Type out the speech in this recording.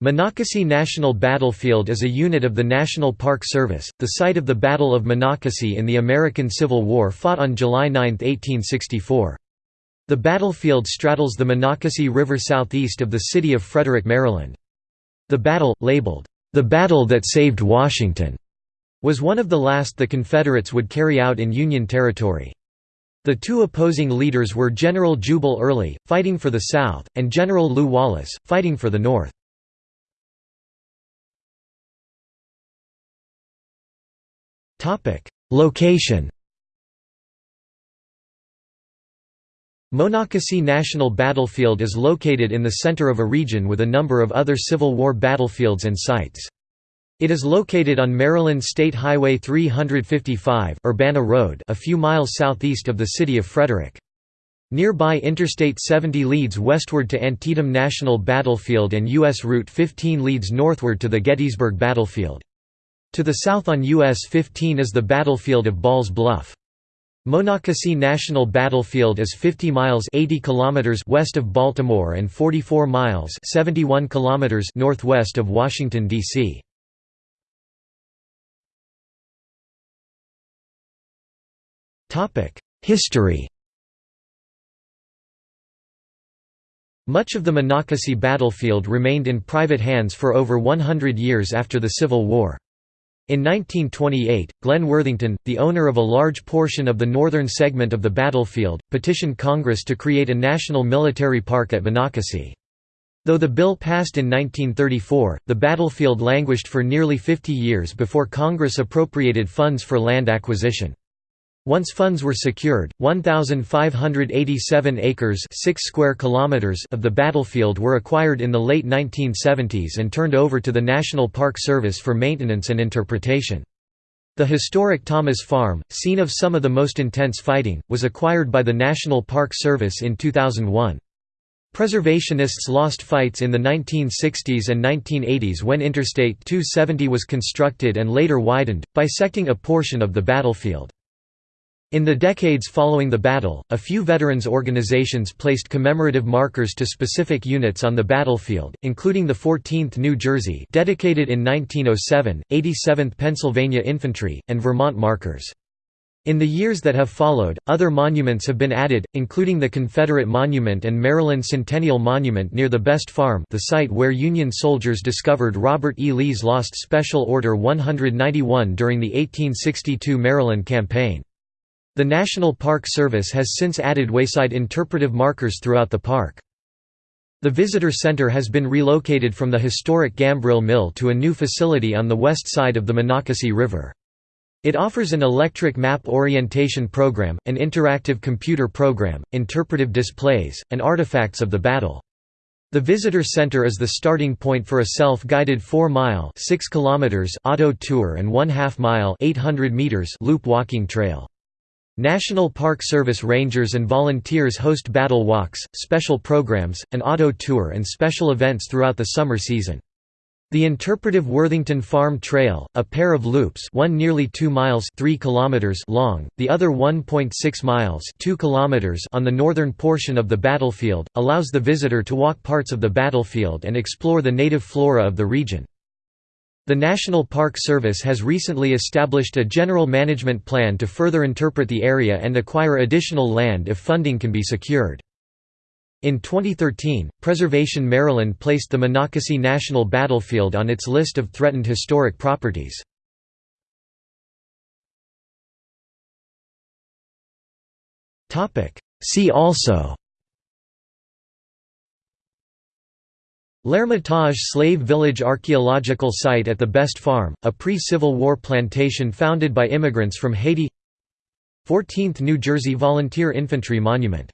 Monocacy National Battlefield is a unit of the National Park Service, the site of the Battle of Monocacy in the American Civil War fought on July 9, 1864. The battlefield straddles the Monocacy River southeast of the city of Frederick, Maryland. The battle, labeled, "...the battle that saved Washington", was one of the last the Confederates would carry out in Union territory. The two opposing leaders were General Jubal Early, fighting for the South, and General Lew Wallace, fighting for the North. Location Monocacy National Battlefield is located in the center of a region with a number of other Civil War battlefields and sites. It is located on Maryland State Highway 355 Urbana Road a few miles southeast of the city of Frederick. Nearby Interstate 70 leads westward to Antietam National Battlefield and U.S. Route 15 leads northward to the Gettysburg Battlefield. To the south on US 15 is the battlefield of Balls Bluff. Monocacy National Battlefield is 50 miles 80 kilometers west of Baltimore and 44 miles 71 kilometers northwest of Washington D.C. History. Much of the Monocacy battlefield remained in private hands for over 100 years after the Civil War. In 1928, Glenn Worthington, the owner of a large portion of the northern segment of the battlefield, petitioned Congress to create a national military park at Monocacy. Though the bill passed in 1934, the battlefield languished for nearly 50 years before Congress appropriated funds for land acquisition. Once funds were secured, 1,587 acres 6 square kilometers of the battlefield were acquired in the late 1970s and turned over to the National Park Service for maintenance and interpretation. The historic Thomas Farm, scene of some of the most intense fighting, was acquired by the National Park Service in 2001. Preservationists lost fights in the 1960s and 1980s when Interstate 270 was constructed and later widened, bisecting a portion of the battlefield. In the decades following the battle, a few veterans organizations placed commemorative markers to specific units on the battlefield, including the 14th New Jersey dedicated in 1907, 87th Pennsylvania Infantry, and Vermont markers. In the years that have followed, other monuments have been added, including the Confederate Monument and Maryland Centennial Monument near the Best Farm the site where Union soldiers discovered Robert E. Lee's lost Special Order 191 during the 1862 Maryland Campaign. The National Park Service has since added wayside interpretive markers throughout the park. The visitor center has been relocated from the historic Gambrill Mill to a new facility on the west side of the Monocacy River. It offers an electric map orientation program, an interactive computer program, interpretive displays, and artifacts of the battle. The visitor center is the starting point for a self-guided 4-mile auto tour and 1 half mile loop walking trail. National Park Service rangers and volunteers host battle walks, special programs, an auto tour and special events throughout the summer season. The interpretive Worthington Farm Trail, a pair of loops one nearly 2 miles 3 kilometers long, the other 1.6 miles 2 kilometers on the northern portion of the battlefield, allows the visitor to walk parts of the battlefield and explore the native flora of the region. The National Park Service has recently established a general management plan to further interpret the area and acquire additional land if funding can be secured. In 2013, Preservation Maryland placed the Monocacy National Battlefield on its list of threatened historic properties. See also L'Ermitage Slave Village Archaeological Site at the Best Farm, a pre-Civil War plantation founded by immigrants from Haiti. 14th New Jersey Volunteer Infantry Monument